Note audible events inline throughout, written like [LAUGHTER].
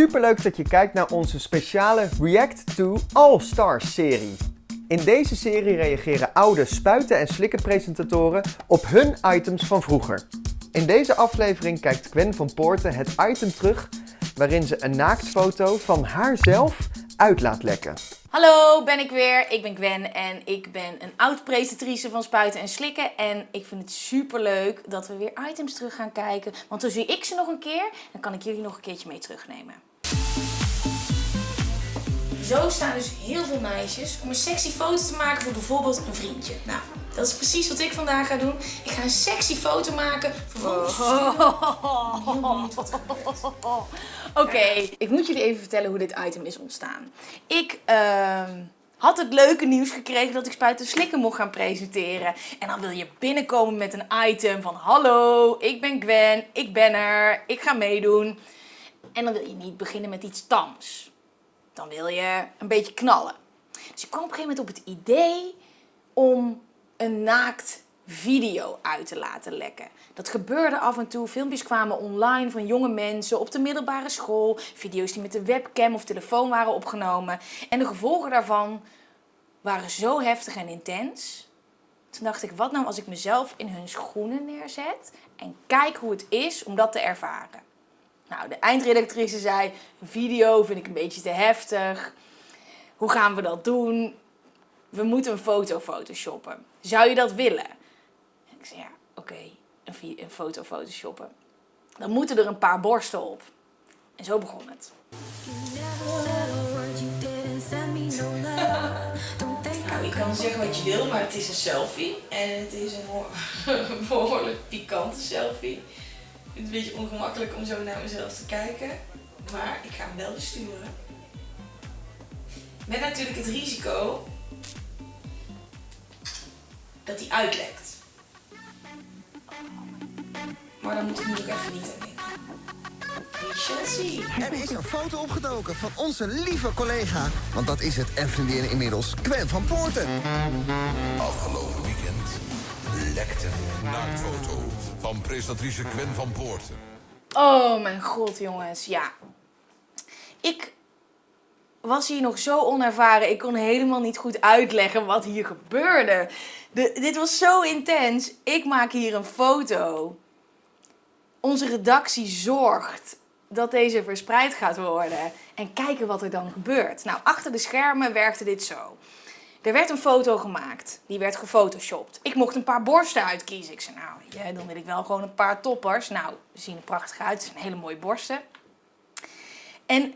Superleuk dat je kijkt naar onze speciale React to All Stars serie. In deze serie reageren oude spuiten- en slikkenpresentatoren op hun items van vroeger. In deze aflevering kijkt Gwen van Poorten het item terug waarin ze een naaktfoto van haarzelf uit laat lekken. Hallo, ben ik weer. Ik ben Gwen en ik ben een oud-presentatrice van Spuiten en Slikken. En ik vind het super leuk dat we weer items terug gaan kijken. Want dan zie ik ze nog een keer, dan kan ik jullie nog een keertje mee terugnemen. Zo staan dus heel veel meisjes om een sexy foto te maken voor bijvoorbeeld een vriendje. Nou, dat is precies wat ik vandaag ga doen. Ik ga een sexy foto maken. Vervolgens [LAUGHS] Oké, ik moet jullie even vertellen hoe dit item is ontstaan. Ik ehm, had het leuke nieuws gekregen dat ik Spuiten Slikken mocht gaan presenteren. En dan wil je binnenkomen met een item van... Hallo, ik ben Gwen, ik ben er, ik ga meedoen. En dan wil je niet beginnen met iets tams. Dan wil je een beetje knallen. Dus ik kwam op een gegeven moment op het idee om een naakt video uit te laten lekken. Dat gebeurde af en toe. Filmpjes kwamen online van jonge mensen op de middelbare school. Video's die met de webcam of telefoon waren opgenomen. En de gevolgen daarvan waren zo heftig en intens. Toen dacht ik, wat nou als ik mezelf in hun schoenen neerzet en kijk hoe het is om dat te ervaren. Nou, de eindredactrice zei, video vind ik een beetje te heftig. Hoe gaan we dat doen? We moeten een foto photoshoppen. Zou je dat willen? Ik zei, ja, oké, een, een foto photoshoppen. Dan moeten er een paar borsten op. En zo begon het. Nou, je kan zeggen wat je wil, maar het is een selfie. En het is een [LAUGHS] behoorlijk pikante selfie. Het is een beetje ongemakkelijk om zo naar mezelf te kijken. Maar ik ga hem wel besturen. Met natuurlijk het risico dat hij uitlekt. Maar dan moet ik nu ook even niet aan denken. We shall see. Er is een foto opgedoken van onze lieve collega. Want dat is het en vriendin inmiddels, Gwen van Poorten. Afgelopen weekend lekte een naaktfoto van presentatrice Gwen van Poorten. Oh mijn god, jongens. Ja. Ik was hier nog zo onervaren. Ik kon helemaal niet goed uitleggen wat hier gebeurde. De, dit was zo intens. Ik maak hier een foto. Onze redactie zorgt dat deze verspreid gaat worden. En kijken wat er dan gebeurt. Nou, achter de schermen werkte dit zo. Er werd een foto gemaakt. Die werd gefotoshopt. Ik mocht een paar borsten uitkiezen. Ik zei, nou, dan wil ik wel gewoon een paar toppers. Nou, ze zien er prachtig uit. Het zijn hele mooie borsten. En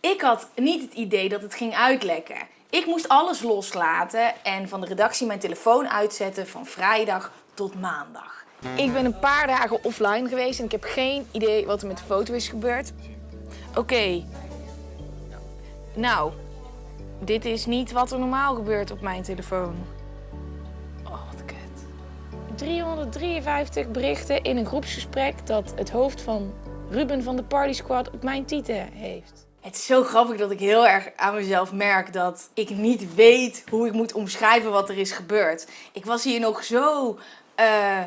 ik had niet het idee dat het ging uitlekken. Ik moest alles loslaten en van de redactie mijn telefoon uitzetten van vrijdag tot maandag. Ik ben een paar dagen offline geweest en ik heb geen idee wat er met de foto is gebeurd. Oké. Nou, dit is niet wat er normaal gebeurt op mijn telefoon. Oh, wat kut. 353 berichten in een groepsgesprek dat het hoofd van Ruben van de Party Squad op mijn titel heeft. Het is zo grappig dat ik heel erg aan mezelf merk dat ik niet weet hoe ik moet omschrijven wat er is gebeurd. Ik was hier nog zo uh,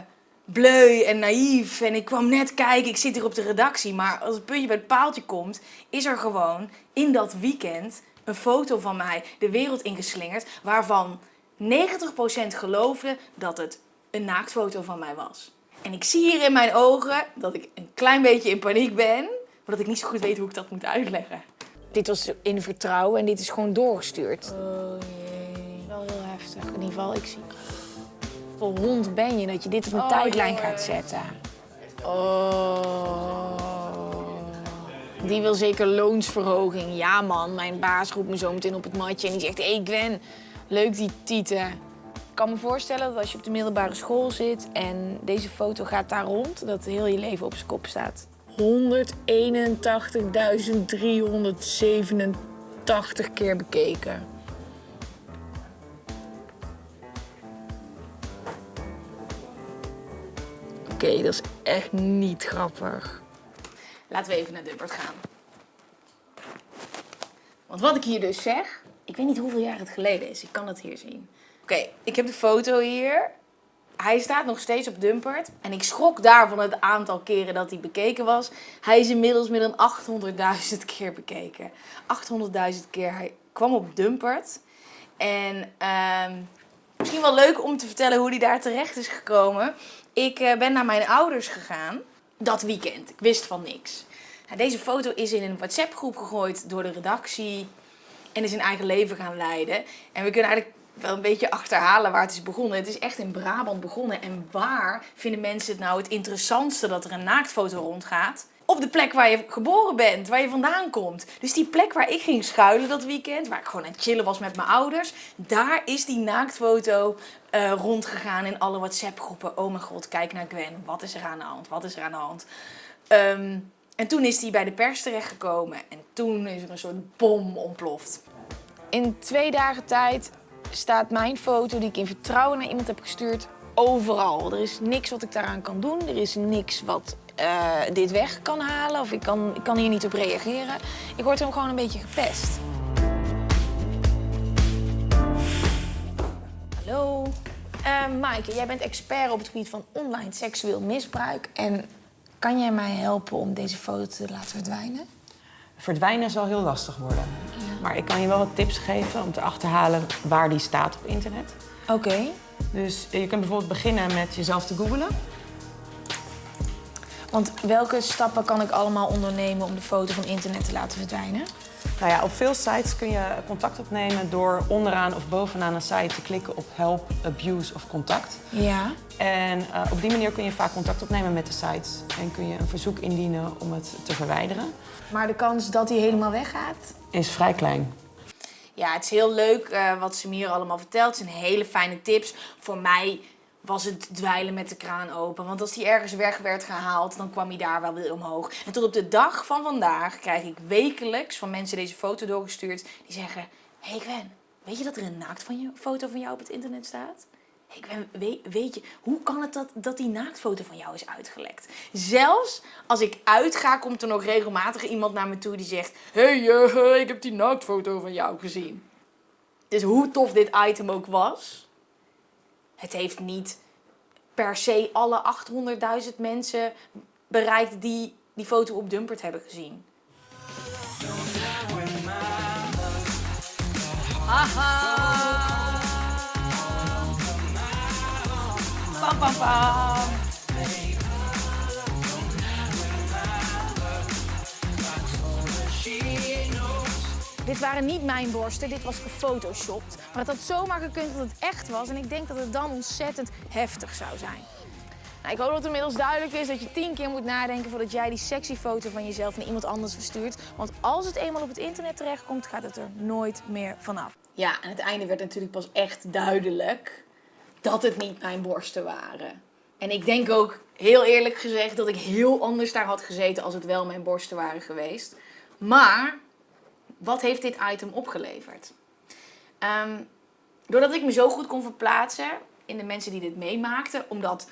bleu en naïef en ik kwam net kijken, ik zit hier op de redactie. Maar als het puntje bij het paaltje komt, is er gewoon in dat weekend een foto van mij de wereld ingeslingerd. Waarvan 90% geloofde dat het een naaktfoto van mij was. En ik zie hier in mijn ogen dat ik een klein beetje in paniek ben. Maar dat ik niet zo goed weet hoe ik dat moet uitleggen. Dit was in vertrouwen en dit is gewoon doorgestuurd. Oh jee. Wel heel heftig. In ieder geval, ik zie... Voor hond ben je dat je dit op een oh, tijdlijn gaat zetten. Oh. Die wil zeker loonsverhoging. Ja man, mijn baas roept me zo meteen op het matje en die zegt... Hé hey Gwen, leuk die tieten. Ik kan me voorstellen dat als je op de middelbare school zit en deze foto gaat daar rond... dat heel je leven op zijn kop staat. 181.387 keer bekeken. Oké, dat is echt niet grappig. Laten we even naar Dubbert gaan. Want wat ik hier dus zeg, ik weet niet hoeveel jaar het geleden is. Ik kan het hier zien. Oké, ik heb de foto hier. hij staat nog steeds op Dumpert. En ik schrok daar van het aantal keren dat hij bekeken was. Hij is inmiddels meer dan 800.000 keer bekeken. 800.000 keer. Hij kwam op Dumpert. En ehm, misschien wel leuk om te vertellen hoe hij daar terecht is gekomen. Ik eh, ben naar mijn ouders gegaan dat weekend. Ik wist van niks. Nou, deze foto is in een WhatsApp-groep gegooid door de redactie. En is een eigen leven gaan leiden. En we kunnen eigenlijk wel een beetje achterhalen waar het is begonnen. Het is echt in Brabant begonnen. En waar vinden mensen het nou het interessantste dat er een naaktfoto rondgaat? De plek waar je geboren bent, waar je vandaan komt. Dus die plek waar ik ging schuilen dat weekend, waar ik gewoon aan het chillen was met mijn ouders, daar is die naaktfoto uh, rondgegaan in alle WhatsApp-groepen. Oh mijn god, kijk naar Gwen. Wat is er aan de hand? Wat is er aan de hand? Um, en toen is die bij de pers terechtgekomen en toen is er een soort bom ontploft. In twee dagen tijd staat mijn foto die ik in vertrouwen naar iemand heb gestuurd overal. Er is niks wat ik daaraan kan doen. Er is niks wat uh, dit weg kan halen of ik kan, ik kan hier niet op reageren. Ik word hem gewoon een beetje gepest. Hallo. Uh, Maaike, jij bent expert op het gebied van online seksueel misbruik. En kan jij mij helpen om deze foto te laten verdwijnen? Verdwijnen zal heel lastig worden. Maar ik kan je wel wat tips geven om te achterhalen waar die staat op internet. Oké. Dus je kunt bijvoorbeeld beginnen met jezelf te googlen. Want welke stappen kan ik allemaal ondernemen om de foto van internet te laten verdwijnen? Nou ja, op veel sites kun je contact opnemen door onderaan of bovenaan een site te klikken op help, abuse of contact. Ja. En uh, op die manier kun je vaak contact opnemen met de sites en kun je een verzoek indienen om het te verwijderen. Maar de kans dat hij helemaal weggaat? Is vrij klein. Ja, het is heel leuk uh, wat ze me hier allemaal vertelt. Het zijn hele fijne tips. Voor mij was het dweilen met de kraan open. Want als die ergens weg werd gehaald, dan kwam hij daar wel weer omhoog. En tot op de dag van vandaag krijg ik wekelijks van mensen deze foto doorgestuurd. Die zeggen, hey Gwen, weet je dat er een naaktfoto van jou op het internet staat? Hey Gwen, weet, weet je, hoe kan het dat, dat die naaktfoto van jou is uitgelekt? Zelfs als ik uitga, komt er nog regelmatig iemand naar me toe die zegt... Hey, uh, ik heb die naaktfoto van jou gezien. Dus hoe tof dit item ook was het heeft niet per se alle 800.000 mensen bereikt die die foto op Dumpert hebben gezien. Pam pam pam! Dit waren niet mijn borsten, dit was gefotoshopt. Maar het had zomaar gekund dat het echt was. En ik denk dat het dan ontzettend heftig zou zijn. Nou, ik hoop dat het inmiddels duidelijk is dat je tien keer moet nadenken voordat jij die sexy foto van jezelf naar iemand anders verstuurt. Want als het eenmaal op het internet terechtkomt, gaat het er nooit meer vanaf. Ja, en het einde werd natuurlijk pas echt duidelijk dat het niet mijn borsten waren. En ik denk ook, heel eerlijk gezegd, dat ik heel anders daar had gezeten als het wel mijn borsten waren geweest. Maar wat heeft dit item opgeleverd? Ehm, doordat ik me zo goed kon verplaatsen in de mensen die dit meemaakten, omdat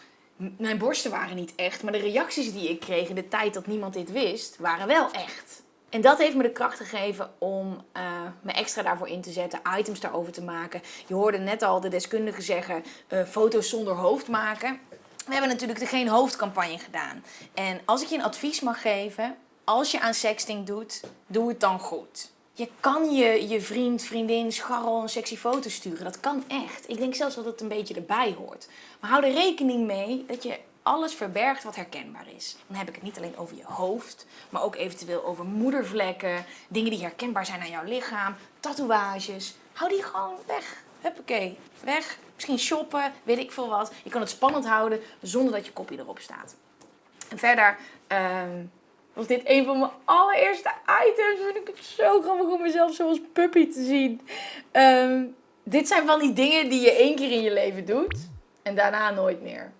mijn borsten waren niet echt, maar de reacties die ik kreeg in de tijd dat niemand dit wist, waren wel echt. En dat heeft me de kracht gegeven om uh, me extra daarvoor in te zetten, items daarover te maken. Je hoorde net al de deskundigen zeggen, uh, foto's zonder hoofd maken. We hebben natuurlijk de geen hoofdcampagne gedaan. En als ik je een advies mag geven, als je aan sexting doet, doe het dan goed. Je kan je, je vriend, vriendin, scharrel een sexy foto sturen. Dat kan echt. Ik denk zelfs dat het een beetje erbij hoort. Maar hou er rekening mee dat je alles verbergt wat herkenbaar is. Dan heb ik het niet alleen over je hoofd, maar ook eventueel over moedervlekken, dingen die herkenbaar zijn aan jouw lichaam, tatoeages. Hou die gewoon weg. Huppakee, weg. Misschien shoppen, weet ik veel wat. Je kan het spannend houden zonder dat je kopje erop staat. En verder... Uh, was dit een van mijn allereerste items. Vind ik het zo grappig om mezelf zo als puppy te zien. Um, dit zijn van die dingen die je één keer in je leven doet. En daarna nooit meer.